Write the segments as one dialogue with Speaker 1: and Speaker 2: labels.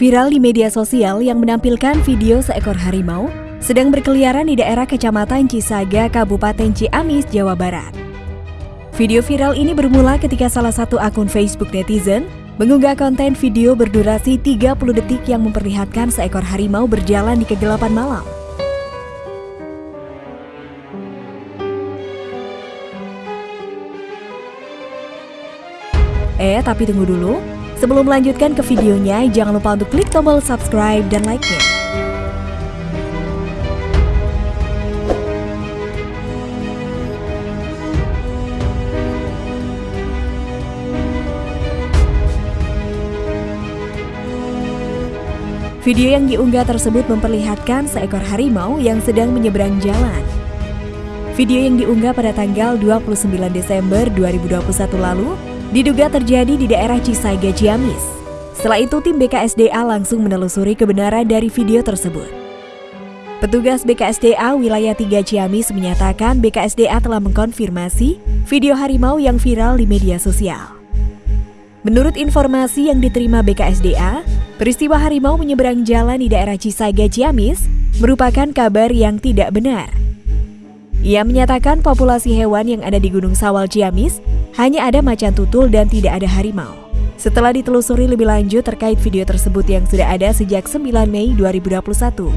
Speaker 1: Viral di media sosial yang menampilkan video seekor harimau sedang berkeliaran di daerah Kecamatan Cisaga, Kabupaten Ciamis, Jawa Barat. Video viral ini bermula ketika salah satu akun Facebook netizen mengunggah konten video berdurasi 30 detik yang memperlihatkan seekor harimau berjalan di kegelapan malam. Eh, tapi tunggu dulu. Sebelum melanjutkan ke videonya, jangan lupa untuk klik tombol subscribe dan like-nya. Video yang diunggah tersebut memperlihatkan seekor harimau yang sedang menyeberang jalan. Video yang diunggah pada tanggal 29 Desember 2021 lalu diduga terjadi di daerah Cisaga Ciamis. Setelah itu tim BKSDA langsung menelusuri kebenaran dari video tersebut. Petugas BKSDA wilayah 3 Ciamis menyatakan BKSDA telah mengkonfirmasi video harimau yang viral di media sosial. Menurut informasi yang diterima BKSDA, peristiwa harimau menyeberang jalan di daerah Cisaga Ciamis merupakan kabar yang tidak benar. Ia menyatakan populasi hewan yang ada di Gunung Sawal Ciamis hanya ada macan tutul dan tidak ada harimau. Setelah ditelusuri lebih lanjut terkait video tersebut yang sudah ada sejak 9 Mei 2021.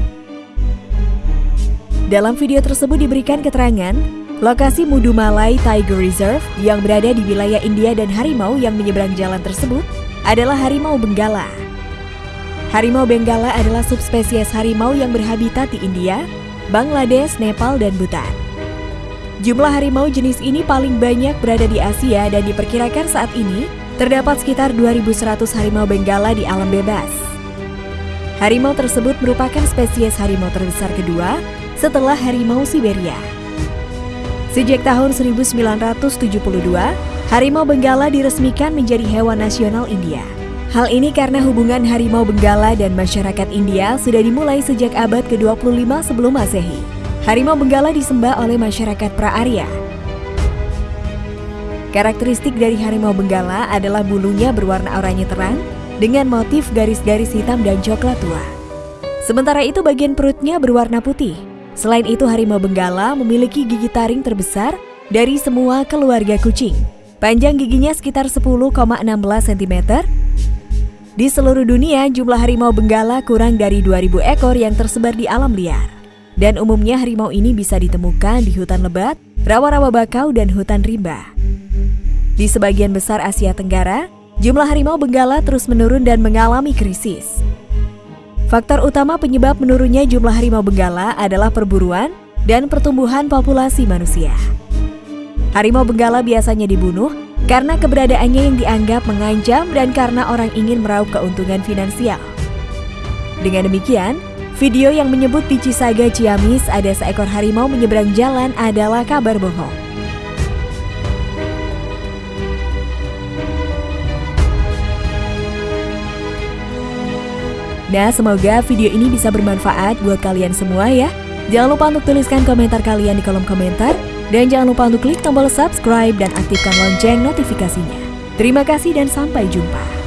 Speaker 1: Dalam video tersebut diberikan keterangan, lokasi Mudumalai Tiger Reserve yang berada di wilayah India dan harimau yang menyeberang jalan tersebut adalah harimau Benggala. Harimau Benggala adalah subspesies harimau yang berhabitat di India, Bangladesh, Nepal, dan Bhutan. Jumlah harimau jenis ini paling banyak berada di Asia dan diperkirakan saat ini terdapat sekitar 2.100 harimau benggala di alam bebas. Harimau tersebut merupakan spesies harimau terbesar kedua setelah harimau Siberia. Sejak tahun 1972, harimau benggala diresmikan menjadi hewan nasional India. Hal ini karena hubungan harimau benggala dan masyarakat India sudah dimulai sejak abad ke-25 sebelum Masehi. Harimau Benggala disembah oleh masyarakat pra-Arya. Karakteristik dari harimau Benggala adalah bulunya berwarna oranye terang dengan motif garis-garis hitam dan coklat tua. Sementara itu bagian perutnya berwarna putih. Selain itu harimau Benggala memiliki gigi taring terbesar dari semua keluarga kucing. Panjang giginya sekitar 10,16 cm. Di seluruh dunia, jumlah harimau Benggala kurang dari 2000 ekor yang tersebar di alam liar dan umumnya harimau ini bisa ditemukan di hutan lebat, rawa-rawa bakau, dan hutan rimba. Di sebagian besar Asia Tenggara, jumlah harimau benggala terus menurun dan mengalami krisis. Faktor utama penyebab menurunnya jumlah harimau benggala adalah perburuan dan pertumbuhan populasi manusia. Harimau benggala biasanya dibunuh karena keberadaannya yang dianggap mengancam dan karena orang ingin meraup keuntungan finansial. Dengan demikian, Video yang menyebut di Cisaga Ciamis ada seekor harimau menyeberang jalan adalah kabar bohong. Nah, semoga video ini bisa bermanfaat buat kalian semua ya. Jangan lupa untuk tuliskan komentar kalian di kolom komentar. Dan jangan lupa untuk klik tombol subscribe dan aktifkan lonceng notifikasinya. Terima kasih dan sampai jumpa.